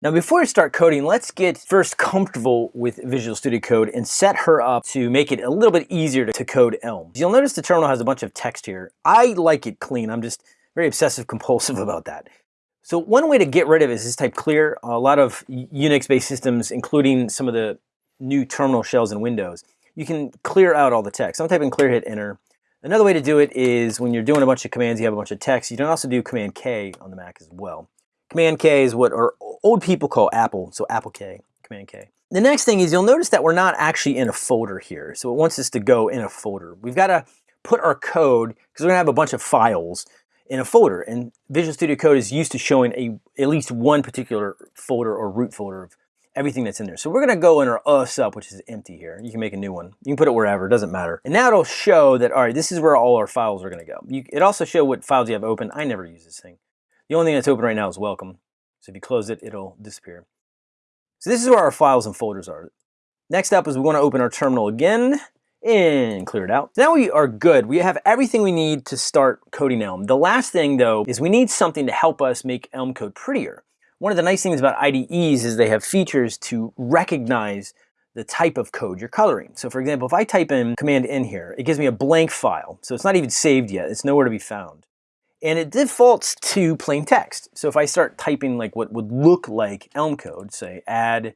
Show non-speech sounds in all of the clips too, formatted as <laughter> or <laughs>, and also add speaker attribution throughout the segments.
Speaker 1: Now before we start coding, let's get first comfortable with Visual Studio Code and set her up to make it a little bit easier to code Elm. You'll notice the terminal has a bunch of text here. I like it clean. I'm just very obsessive compulsive <laughs> about that. So one way to get rid of it is just type clear. A lot of Unix-based systems, including some of the new terminal shells in Windows, you can clear out all the text. I'm typing clear, hit enter. Another way to do it is when you're doing a bunch of commands, you have a bunch of text. You can also do Command K on the Mac as well. Command K is what our old people call Apple, so Apple K, Command K. The next thing is you'll notice that we're not actually in a folder here. So it wants us to go in a folder. We've got to put our code, because we're going to have a bunch of files in a folder. And Visual Studio Code is used to showing a at least one particular folder or root folder of everything that's in there. So we're going to go in our us up, which is empty here. You can make a new one. You can put it wherever, it doesn't matter. And now it'll show that, all right, this is where all our files are going to go. You, it also show what files you have open. I never use this thing. The only thing that's open right now is welcome. So if you close it, it'll disappear. So this is where our files and folders are. Next up is we want to open our terminal again and clear it out. Now we are good. We have everything we need to start coding Elm. The last thing though is we need something to help us make Elm code prettier. One of the nice things about IDEs is they have features to recognize the type of code you're coloring. So for example, if I type in command N here, it gives me a blank file. So it's not even saved yet. It's nowhere to be found and it defaults to plain text. So if I start typing like what would look like Elm code, say add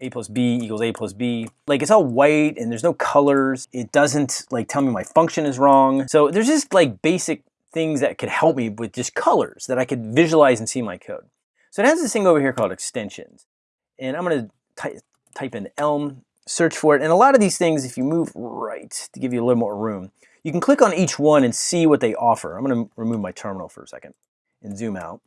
Speaker 1: a plus b equals a plus b, like it's all white and there's no colors. It doesn't like tell me my function is wrong. So there's just like basic things that could help me with just colors that I could visualize and see my code. So it has this thing over here called extensions. And I'm gonna ty type in Elm, search for it. And a lot of these things, if you move right to give you a little more room, you can click on each one and see what they offer. I'm going to remove my terminal for a second and zoom out.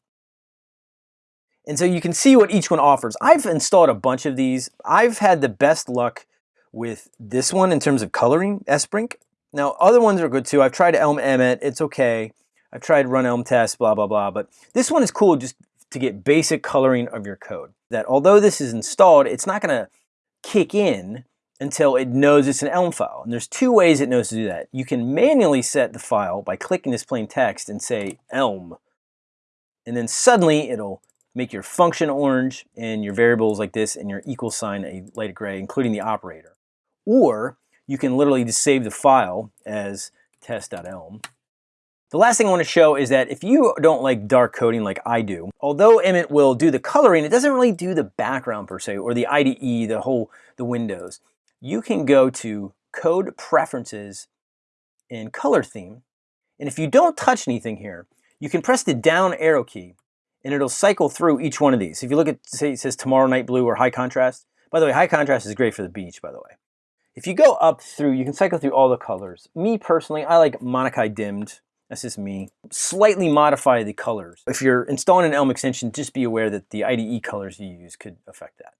Speaker 1: And so you can see what each one offers. I've installed a bunch of these. I've had the best luck with this one in terms of coloring, Esprink. Now, other ones are good too. I've tried Elm Emmet, it's okay. I've tried Run Elm Test, blah, blah, blah. But this one is cool just to get basic coloring of your code. That although this is installed, it's not gonna kick in until it knows it's an Elm file. And there's two ways it knows to do that. You can manually set the file by clicking this plain text and say Elm. And then suddenly it'll make your function orange and your variables like this and your equal sign a light gray, including the operator. Or you can literally just save the file as test.elm. The last thing I want to show is that if you don't like dark coding like I do, although Emmet will do the coloring, it doesn't really do the background per se, or the IDE, the whole, the windows you can go to Code Preferences in Color Theme. And if you don't touch anything here, you can press the down arrow key and it'll cycle through each one of these. If you look at, say it says Tomorrow Night Blue or High Contrast. By the way, High Contrast is great for the beach, by the way. If you go up through, you can cycle through all the colors. Me personally, I like Monokai dimmed. That's just me. Slightly modify the colors. If you're installing an Elm extension, just be aware that the IDE colors you use could affect that.